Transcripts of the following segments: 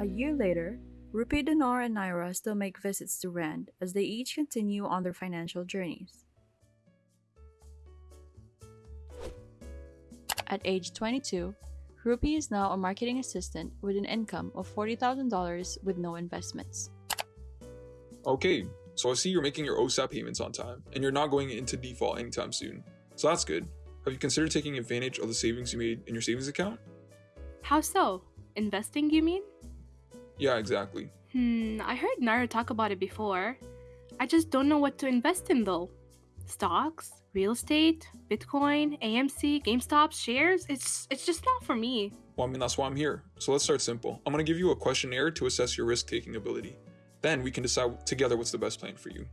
A year later, Rupi, Dinar, and Naira still make visits to Rand as they each continue on their financial journeys. At age 22, Rupi is now a marketing assistant with an income of $40,000 with no investments. Okay, so I see you're making your OSAP payments on time, and you're not going into default anytime soon. So that's good. Have you considered taking advantage of the savings you made in your savings account? How so? Investing, you mean? Yeah, exactly. Hmm, I heard Naira talk about it before. I just don't know what to invest in though. Stocks, real estate, Bitcoin, AMC, GameStop, shares? It's it's just not for me. Well, I mean, that's why I'm here. So let's start simple. I'm going to give you a questionnaire to assess your risk taking ability. Then we can decide together what's the best plan for you.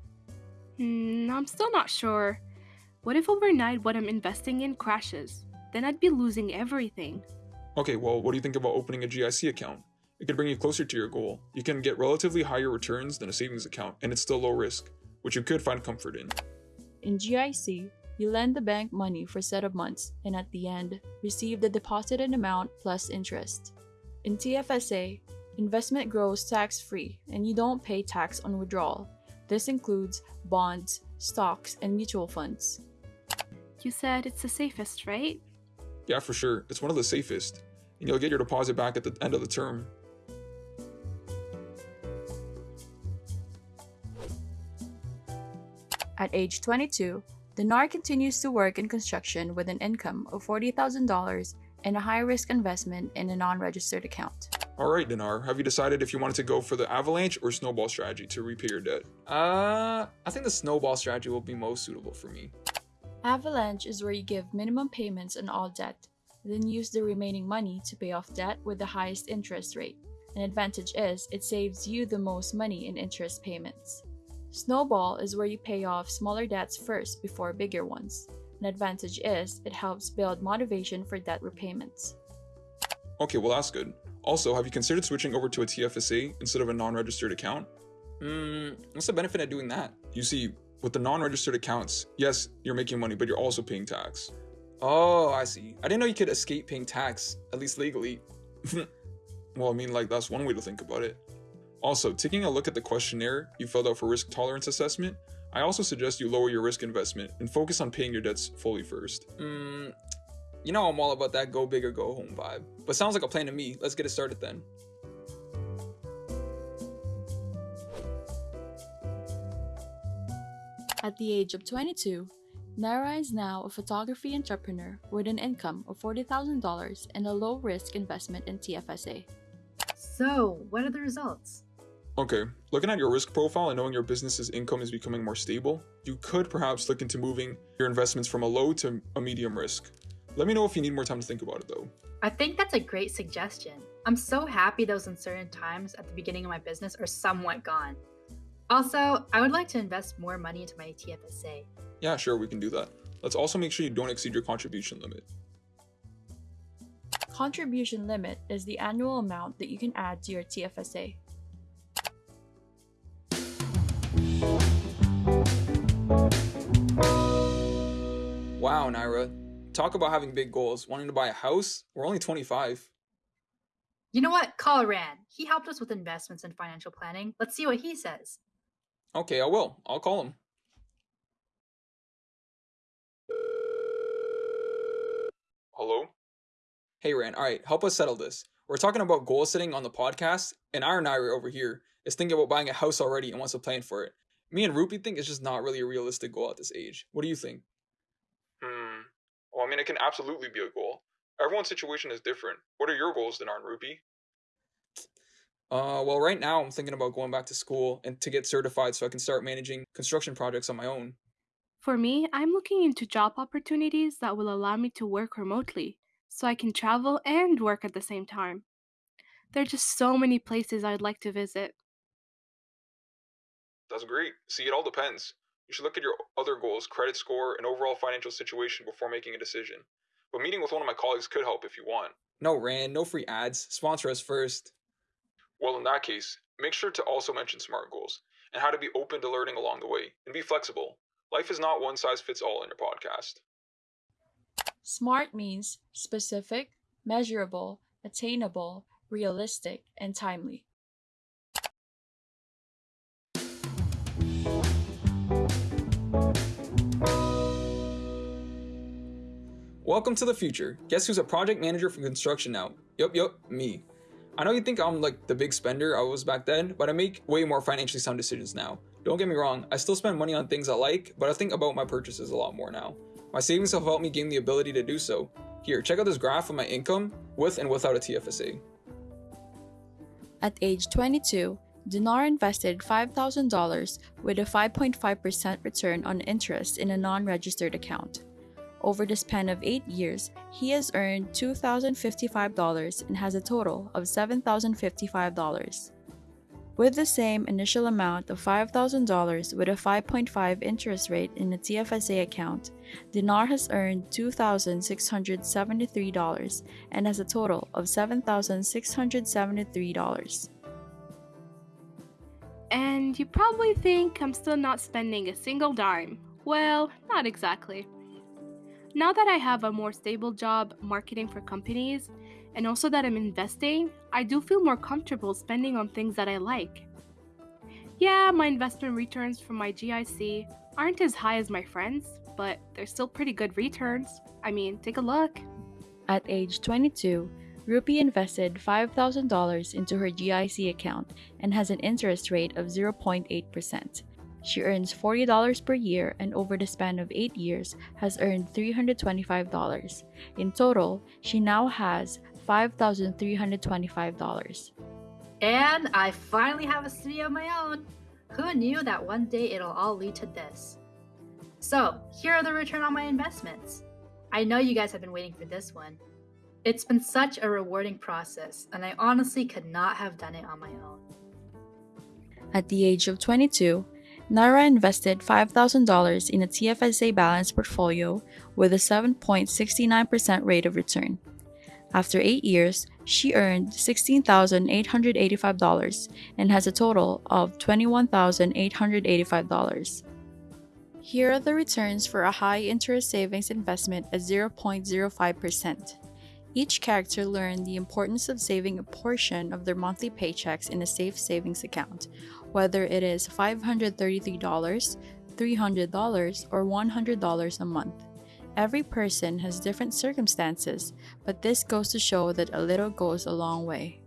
Hmm, I'm still not sure. What if overnight what I'm investing in crashes? Then I'd be losing everything. Okay, well, what do you think about opening a GIC account? It could bring you closer to your goal. You can get relatively higher returns than a savings account, and it's still low risk, which you could find comfort in. In GIC, you lend the bank money for a set of months and at the end, receive the deposited amount plus interest. In TFSA, investment grows tax free and you don't pay tax on withdrawal. This includes bonds, stocks, and mutual funds. You said it's the safest, right? Yeah, for sure. It's one of the safest, and you'll get your deposit back at the end of the term. At age 22, Dinar continues to work in construction with an income of $40,000 and a high risk investment in a non registered account. Alright, Dinar, have you decided if you wanted to go for the avalanche or snowball strategy to repay your debt? Uh, I think the snowball strategy will be most suitable for me. Avalanche is where you give minimum payments on all debt, then use the remaining money to pay off debt with the highest interest rate. An advantage is it saves you the most money in interest payments. Snowball is where you pay off smaller debts first before bigger ones. An advantage is it helps build motivation for debt repayments. Okay, well that's good. Also, have you considered switching over to a TFSA instead of a non-registered account? Hmm, what's the benefit of doing that? You see, with the non-registered accounts, yes, you're making money, but you're also paying tax. Oh, I see. I didn't know you could escape paying tax, at least legally. well, I mean, like, that's one way to think about it. Also, taking a look at the questionnaire you filled out for risk tolerance assessment, I also suggest you lower your risk investment and focus on paying your debts fully first. Hmm, you know I'm all about that go big or go home vibe. But sounds like a plan to me. Let's get it started then. At the age of 22, Naira is now a photography entrepreneur with an income of $40,000 and a low risk investment in TFSA. So, what are the results? Okay, looking at your risk profile and knowing your business's income is becoming more stable, you could perhaps look into moving your investments from a low to a medium risk. Let me know if you need more time to think about it though. I think that's a great suggestion. I'm so happy those uncertain times at the beginning of my business are somewhat gone. Also, I would like to invest more money into my TFSA. Yeah, sure, we can do that. Let's also make sure you don't exceed your contribution limit. Contribution limit is the annual amount that you can add to your TFSA. Wow, Naira. Talk about having big goals. Wanting to buy a house? We're only 25. You know what? Call Rand. He helped us with investments and financial planning. Let's see what he says. Okay, I will. I'll call him. Hello? Hey, Rand. All right, help us settle this. We're talking about goal setting on the podcast, and our Naira over here is thinking about buying a house already and wants to plan for it. Me and Rupi think it's just not really a realistic goal at this age. What do you think? Well, I mean, it can absolutely be a goal. Everyone's situation is different. What are your goals, Dinar and Rupi? Uh, well, right now I'm thinking about going back to school and to get certified so I can start managing construction projects on my own. For me, I'm looking into job opportunities that will allow me to work remotely so I can travel and work at the same time. There are just so many places I'd like to visit. That's great. See, it all depends. You should look at your other goals, credit score, and overall financial situation before making a decision. But meeting with one of my colleagues could help if you want. No, Rand, no free ads. Sponsor us first. Well, in that case, make sure to also mention SMART goals and how to be open to learning along the way and be flexible. Life is not one size fits all in your podcast. SMART means specific, measurable, attainable, realistic, and timely. Welcome to the future. Guess who's a project manager for construction now? Yup, yup, me. I know you think I'm like the big spender I was back then, but I make way more financially sound decisions now. Don't get me wrong, I still spend money on things I like, but I think about my purchases a lot more now. My savings have helped me gain the ability to do so. Here, check out this graph of my income with and without a TFSA. At age 22, Dinar invested $5,000 with a 5.5% return on interest in a non registered account. Over the span of 8 years, he has earned $2,055 and has a total of $7,055. With the same initial amount of $5,000 with a 5.5 interest rate in a TFSA account, Dinar has earned $2,673 and has a total of $7,673. And you probably think I'm still not spending a single dime. Well, not exactly. Now that I have a more stable job marketing for companies, and also that I'm investing, I do feel more comfortable spending on things that I like. Yeah, my investment returns from my GIC aren't as high as my friends, but they're still pretty good returns. I mean, take a look. At age 22, Rupi invested $5,000 into her GIC account and has an interest rate of 0.8%. She earns $40 per year and over the span of 8 years has earned $325. In total, she now has $5,325. And I finally have a studio of my own. Who knew that one day it'll all lead to this? So, here are the return on my investments. I know you guys have been waiting for this one. It's been such a rewarding process, and I honestly could not have done it on my own. At the age of 22, Naira invested $5,000 in a TFSA balanced portfolio with a 7.69% rate of return. After eight years, she earned $16,885 and has a total of $21,885. Here are the returns for a high interest savings investment at 0.05%. Each character learned the importance of saving a portion of their monthly paychecks in a safe savings account, whether it is $533, $300, or $100 a month. Every person has different circumstances, but this goes to show that a little goes a long way.